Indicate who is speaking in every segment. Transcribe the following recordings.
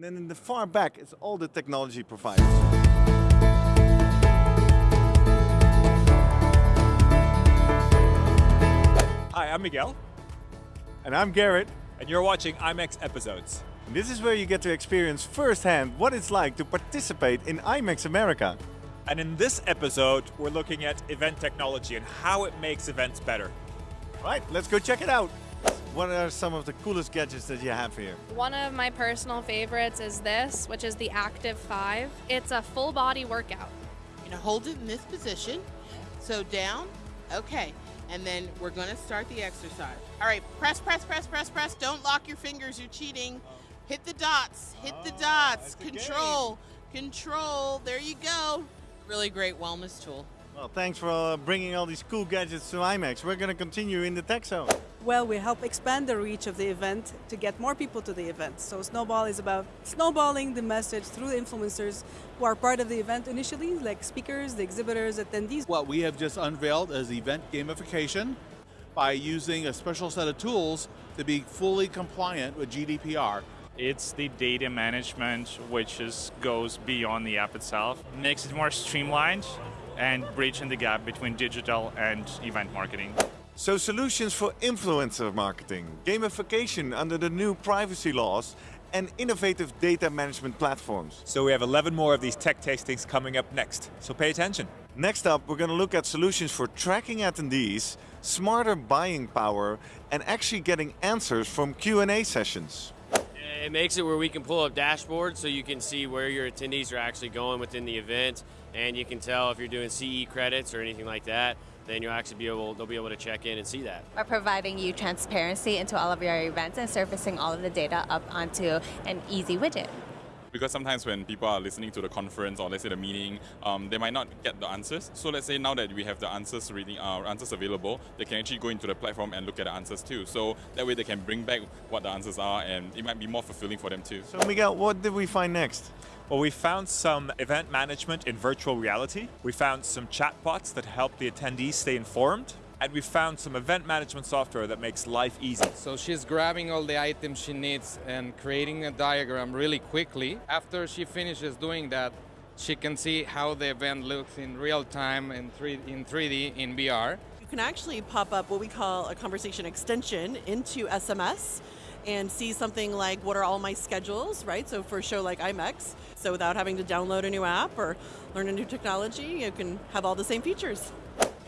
Speaker 1: And then in the far back, it's all the technology providers.
Speaker 2: Hi, I'm Miguel.
Speaker 1: And I'm Garrett.
Speaker 2: And you're watching IMEX Episodes.
Speaker 1: And this is where you get to experience firsthand what it's like to participate in IMEX America.
Speaker 2: And in this episode, we're looking at event technology and how it makes events better.
Speaker 1: Right, let's go check it out. What are some of the coolest gadgets that you have here?
Speaker 3: One of my personal favorites is this, which is the Activ5. It's a full body workout.
Speaker 4: You're gonna hold it in this position. So down, okay. And then we're gonna start the exercise. All right, press, press, press, press, press. Don't lock your fingers, you're cheating. Hit the dots, hit the dots. Control, control, there you go. Really great wellness tool.
Speaker 1: Well, thanks for uh, bringing all these cool gadgets to IMEX. We're going to continue in the tech zone.
Speaker 5: Well, we help expand the reach of the event to get more people to the event. So Snowball is about snowballing the message through the influencers who are part of the event initially, like speakers, the exhibitors, attendees.
Speaker 6: What we have just unveiled is event gamification by using a special set of tools to be fully compliant with GDPR.
Speaker 7: It's the data management which is, goes beyond the app itself, makes it more streamlined and bridging the gap between digital and event marketing.
Speaker 1: So solutions for influencer marketing, gamification under the new privacy laws, and innovative data management platforms.
Speaker 2: So we have 11 more of these tech tastings coming up next, so pay attention.
Speaker 1: Next up, we're going to look at solutions for tracking attendees, smarter buying power, and actually getting answers from Q&A sessions.
Speaker 8: It makes it where we can pull up dashboards so you can see where your attendees are actually going within the event, and you can tell if you're doing CE credits or anything like that. Then you'll actually be able they'll be able to check in and see that.
Speaker 9: We're providing you transparency into all of your events and surfacing all of the data up onto an easy widget.
Speaker 10: Because sometimes when people are listening to the conference or let's say the meeting, um, they might not get the answers. So let's say now that we have the answers reading, uh, answers available, they can actually go into the platform and look at the answers too. So that way they can bring back what the answers are, and it might be more fulfilling for them too.
Speaker 1: So Miguel, what did we find next?
Speaker 2: Well, we found some event management in virtual reality. We found some chatbots that help the attendees stay informed. And we found some event management software that makes life easy.
Speaker 11: So she's grabbing all the items she needs and creating a diagram really quickly. After she finishes doing that, she can see how the event looks in real time in, 3, in 3D in VR.
Speaker 12: You can actually pop up what we call a conversation extension into SMS and see something like what are all my schedules, right? So for a show like IMEX, so without having to download a new app or learn a new technology, you can have all the same features.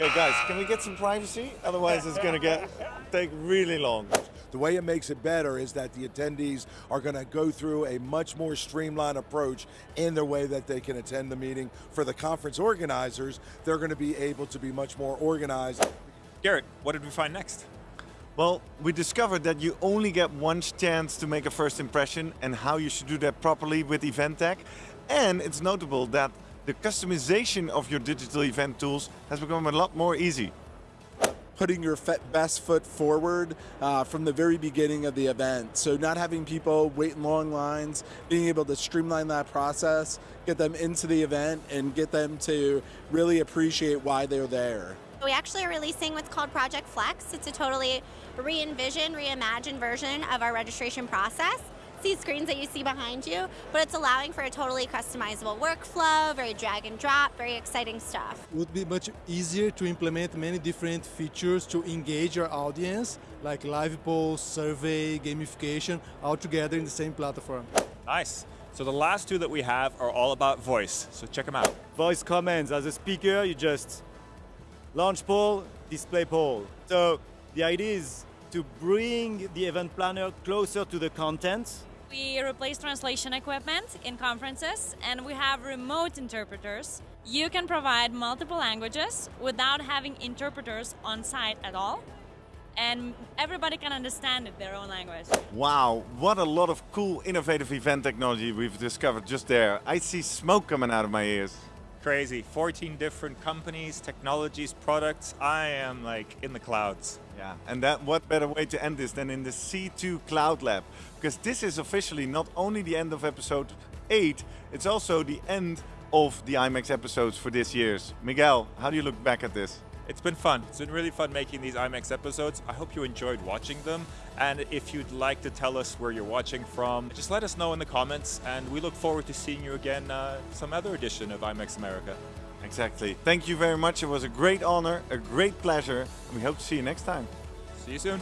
Speaker 1: Okay guys, can we get some privacy? Otherwise it's going to get take really long.
Speaker 13: The way it makes it better is that the attendees are going to go through a much more streamlined approach in the way that they can attend the meeting. For the conference organizers, they're going to be able to be much more organized.
Speaker 2: Garrett, what did we find next?
Speaker 1: Well, we discovered that you only get one chance to make a first impression and how you should do that properly with Event Tech. And it's notable that the customization of your digital event tools has become a lot more easy.
Speaker 14: Putting your best foot forward uh, from the very beginning of the event. So not having people wait in long lines, being able to streamline that process, get them into the event and get them to really appreciate why they're there.
Speaker 15: We actually are releasing what's called Project Flex. It's a totally re-envisioned, reimagined version of our registration process these screens that you see behind you, but it's allowing for a totally customizable workflow, very drag and drop, very exciting stuff.
Speaker 16: It would be much easier to implement many different features to engage your audience, like live polls, survey, gamification, all together in the same platform.
Speaker 2: Nice. So the last two that we have are all about voice, so check them out.
Speaker 17: Voice commands. As a speaker, you just launch poll, display poll. So the idea is to bring the event planner closer to the content
Speaker 18: we replace translation equipment in conferences and we have remote interpreters. You can provide multiple languages without having interpreters on site at all. And everybody can understand it, their own language.
Speaker 1: Wow, what a lot of cool, innovative event technology we've discovered just there. I see smoke coming out of my ears.
Speaker 2: Crazy, 14 different companies, technologies, products. I am like in the clouds.
Speaker 1: Yeah, and that what better way to end this than in the C2 Cloud Lab? Because this is officially not only the end of episode 8, it's also the end of the IMEX episodes for this year's. Miguel, how do you look back at this?
Speaker 2: It's been fun. It's been really fun making these IMEX episodes. I hope you enjoyed watching them. And if you'd like to tell us where you're watching from, just let us know in the comments. And we look forward to seeing you again uh, some other edition of IMEX America.
Speaker 1: Exactly. Thank you very much. It was a great honor, a great pleasure, and we hope to see you next time.
Speaker 2: See you soon.